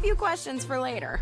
a few questions for later.